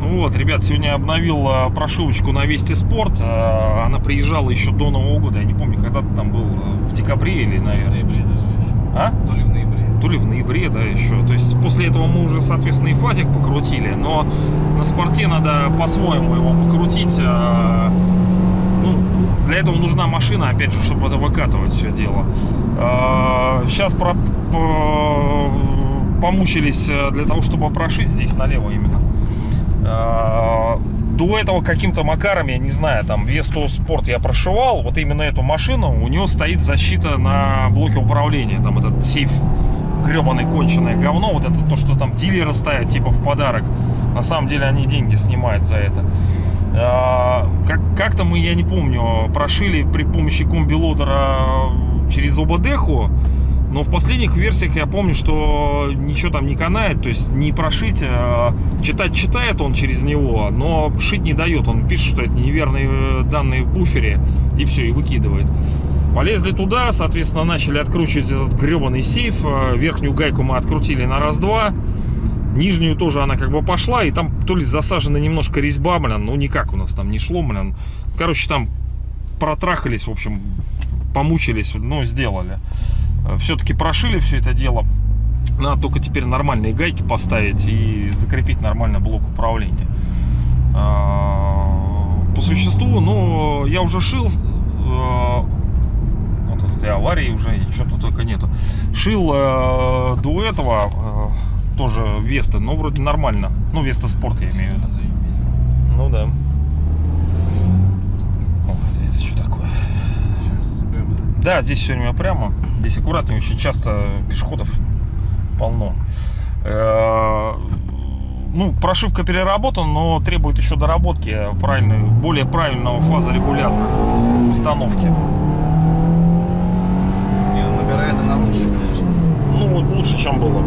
вот, ребят, сегодня я обновил а, прошивочку на Вести Спорт. А, Она приезжала еще до Нового года. Я не помню, когда ты там был, а, в декабре или, В наверное. ноябре даже еще. А? То ли в ноябре. То ли в ноябре, да, еще. То есть после этого мы уже, соответственно, и фазик покрутили, но на спорте надо по-своему его покрутить. А, для этого нужна машина, опять же, чтобы это выкатывать все дело. Сейчас про, по- помучились э, для того, чтобы прошить здесь налево именно. А, До этого каким-то макаром, я не знаю, там Весту Спорт я прошивал, вот именно эту машину, у него стоит защита на блоке управления, там этот сейф гребаное конченое говно, вот это то, что там дилеры ставят типа в подарок. На самом деле они деньги снимают за это. А, Как, как-то мы, я не помню, прошили при помощи комбилодера через ОБДХу, но в последних версиях я помню, что ничего там не канает, то есть не прошить, а читать читает он через него, но шить не дает. Он пишет, что это неверные э, данные в буфере, и все, и выкидывает. Полезли туда, соответственно, начали откручивать этот гребаный сейф. Верхнюю гайку мы открутили на раз-два. Нижнюю тоже она как бы пошла, и там то ли засажена немножко резьба, блин, ну никак у нас там не шло, блин. Короче, там протрахались, в общем, помучились, но сделали. Все-таки прошили все это дело. Надо только теперь нормальные гайки поставить и закрепить нормально блок управления. А, По существу, ну, я уже шил э, вот и аварии уже, и что-то только нету. Шил э, до этого э, тоже Веста, но вроде нормально. Ну, Веста Спорт я имею в виду. Ну да. О, это что такое? Сейчас прямо. Да, здесь все время прямо. Здесь аккуратнее, очень часто пешеходов полно. Э, Ну, прошивка переработана, но требует еще доработки правильной, более правильного фазорегулятора установки. Не, набирает она лучше, конечно. Ну, вот лучше, чем было.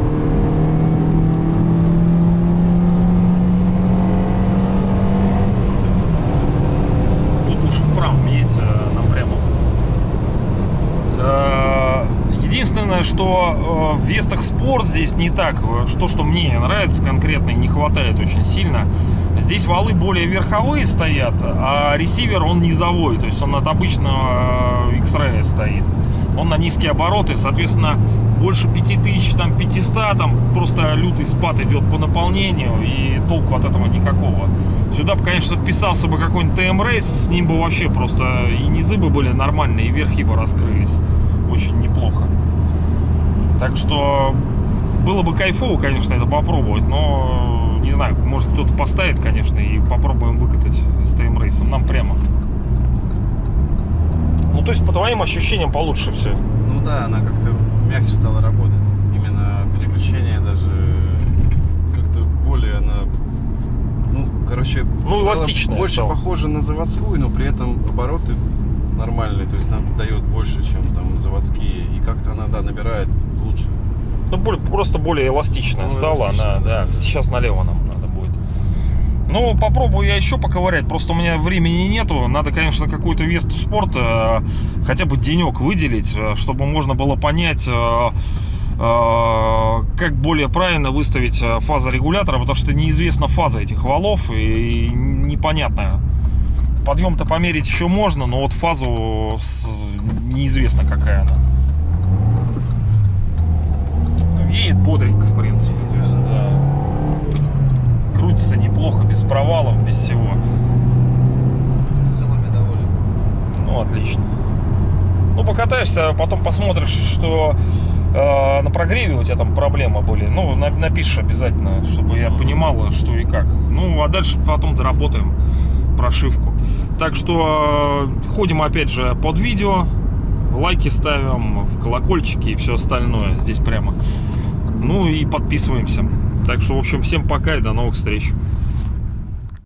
Едь э, напрямую. Э, Единственное, что э, в Вестах Спорт здесь не так. Что, что мне нравится конкретно и не хватает очень сильно. Здесь валы более верховые стоят, а ресивер он низовой. То есть он от обычного X-Ray стоит. Он на низкие обороты, соответственно, больше 5000, там 500, там просто лютый спад идет по наполнению, и толку от этого никакого. Сюда бы, конечно, вписался бы какой-нибудь ТМ-рейс, с ним бы вообще просто и низы бы были нормальные, и верхи бы раскрылись. Очень неплохо. Так что было бы кайфово, конечно, это попробовать, но не знаю, может кто-то поставит, конечно, и попробуем выкатать с ТМ-рейсом. Нам прямо. Ну, то есть, по твоим ощущениям, получше все. Ну да, она как-то мягче стала работать. Именно переключение даже как-то более она... Ну, короче, Ну, эластичная больше стала. похожа на заводскую, но при этом обороты нормальные. То есть нам дает больше, чем там заводские. И как-то она, да, набирает лучше. Ну, более- просто более эластичная Ну, стала эластичная, она, да. да. Сейчас налево нам надо будет. Ну, попробую я еще поковырять, просто у меня времени нету. Надо, конечно, какую-то Весту спорта э, хотя бы денек выделить, э, чтобы можно было понять, э, как более правильно выставить э, фазорегулятора, потому что неизвестна фаза этих валов и непонятно. Подъем-то померить еще можно, но вот фазу неизвестно какая она. Едет бодренько, в принципе. То есть, да. Крутится неплохо, без провалов, без всего. В целом я доволен. Ну, отлично. Ну, покатаешься, потом посмотришь, что э, на прогреве у тебя там проблемы были. Ну, на- напишешь обязательно, чтобы я понимала, что и как. Ну, а дальше потом доработаем прошивку. Так что э, ходим опять же под видео, лайки ставим, колокольчики и все остальное здесь прямо. Ну и подписываемся. Так что, в общем, всем пока и до новых встреч.